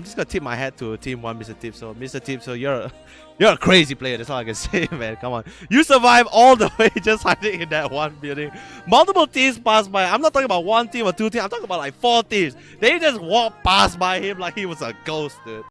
I'm just gonna tip my hat to Team One, Mr. Tip. So, Mr. Tip, so you're a, you're a crazy player. That's all I can say, man. Come on, you survive all the way just hiding in that one building. Multiple teams pass by. I'm not talking about one team or two teams. I'm talking about like four teams. They just walk past by him like he was a ghost, dude.